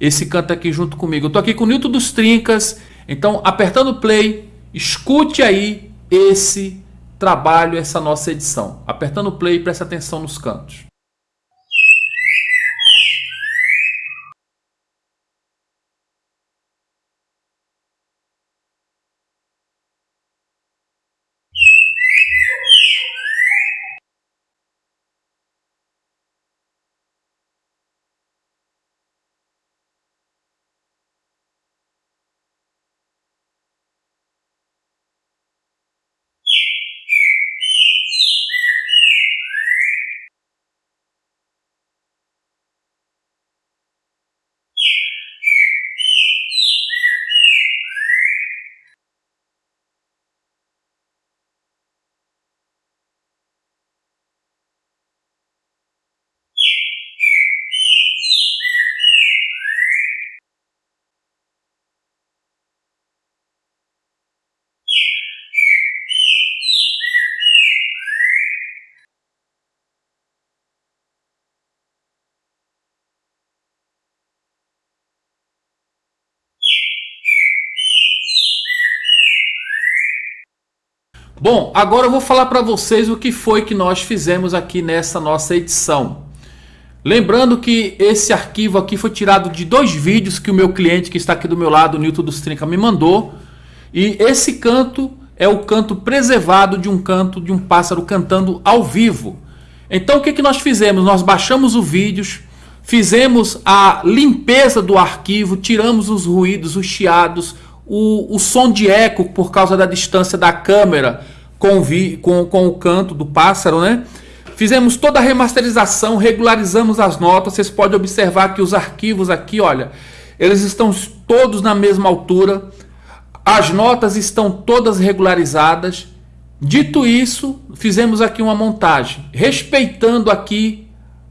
esse canto aqui junto comigo. Eu tô aqui com o Nilton dos Trincas, então apertando play, escute aí esse trabalho, essa nossa edição. Apertando play, preste atenção nos cantos. Bom, agora eu vou falar para vocês o que foi que nós fizemos aqui nessa nossa edição. Lembrando que esse arquivo aqui foi tirado de dois vídeos que o meu cliente que está aqui do meu lado, o Newton dos Trinca, me mandou. E esse canto é o canto preservado de um canto de um pássaro cantando ao vivo. Então o que, que nós fizemos? Nós baixamos o vídeo, fizemos a limpeza do arquivo, tiramos os ruídos, os chiados, o, o som de eco por causa da distância da câmera com, vi, com, com o canto do pássaro, né? Fizemos toda a remasterização, regularizamos as notas. Vocês podem observar que os arquivos aqui, olha, eles estão todos na mesma altura. As notas estão todas regularizadas. Dito isso, fizemos aqui uma montagem, respeitando aqui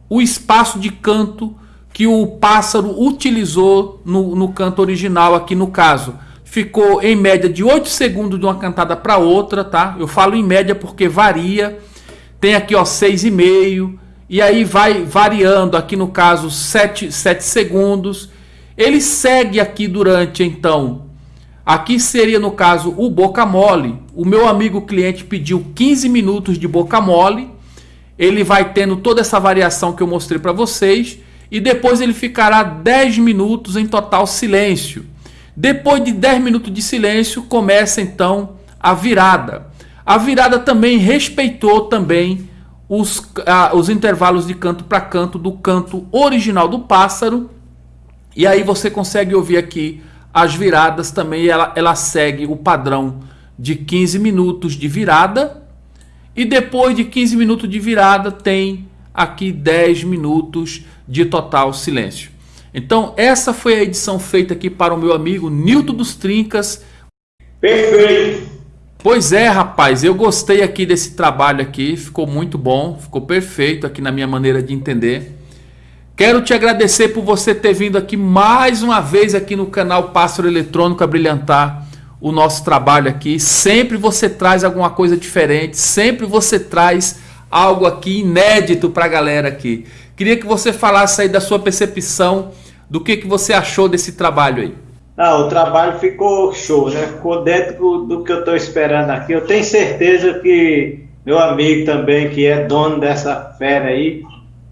o espaço de canto que o pássaro utilizou no, no canto original aqui no caso ficou em média de 8 segundos de uma cantada para outra, tá? Eu falo em média porque varia. Tem aqui, ó, 6,5 e aí vai variando, aqui no caso 7, 7 segundos. Ele segue aqui durante, então, aqui seria no caso o boca mole. O meu amigo cliente pediu 15 minutos de boca mole. Ele vai tendo toda essa variação que eu mostrei para vocês e depois ele ficará 10 minutos em total silêncio. Depois de 10 minutos de silêncio, começa então a virada. A virada também respeitou também os, ah, os intervalos de canto para canto do canto original do pássaro. E aí você consegue ouvir aqui as viradas também. Ela, ela segue o padrão de 15 minutos de virada. E depois de 15 minutos de virada tem aqui 10 minutos de total silêncio. Então, essa foi a edição feita aqui para o meu amigo Nilton dos Trincas. Perfeito! Pois é, rapaz, eu gostei aqui desse trabalho aqui, ficou muito bom, ficou perfeito aqui na minha maneira de entender. Quero te agradecer por você ter vindo aqui mais uma vez aqui no canal Pássaro Eletrônico a brilhantar o nosso trabalho aqui. Sempre você traz alguma coisa diferente, sempre você traz algo aqui inédito para a galera aqui. Queria que você falasse aí da sua percepção, do que, que você achou desse trabalho aí. Ah, o trabalho ficou show, né? Ficou dentro do que eu estou esperando aqui. Eu tenho certeza que meu amigo também, que é dono dessa fera aí,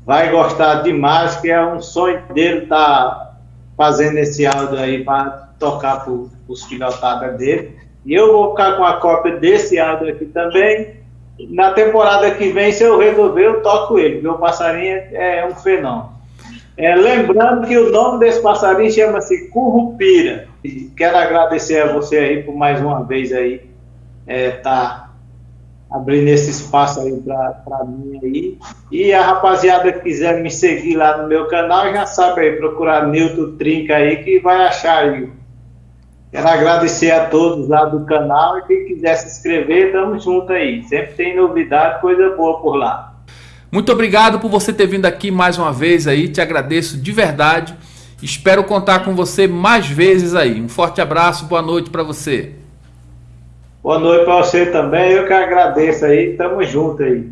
vai gostar demais, que é um sonho dele estar tá fazendo esse áudio aí para tocar para os filhotadas dele. E eu vou ficar com a cópia desse áudio aqui também na temporada que vem, se eu resolver, eu toco ele, o passarinho é um fenômeno. É, lembrando que o nome desse passarinho chama-se Currupira. Quero agradecer a você aí por mais uma vez aí é, tá abrindo esse espaço aí para mim aí. E a rapaziada que quiser me seguir lá no meu canal, já sabe aí, procurar Newton Trinca aí que vai achar aí Quero agradecer a todos lá do canal e quem quiser se inscrever, tamo junto aí. Sempre tem novidade, coisa boa por lá. Muito obrigado por você ter vindo aqui mais uma vez aí, te agradeço de verdade. Espero contar com você mais vezes aí. Um forte abraço, boa noite para você. Boa noite para você também, eu que agradeço aí, tamo junto aí.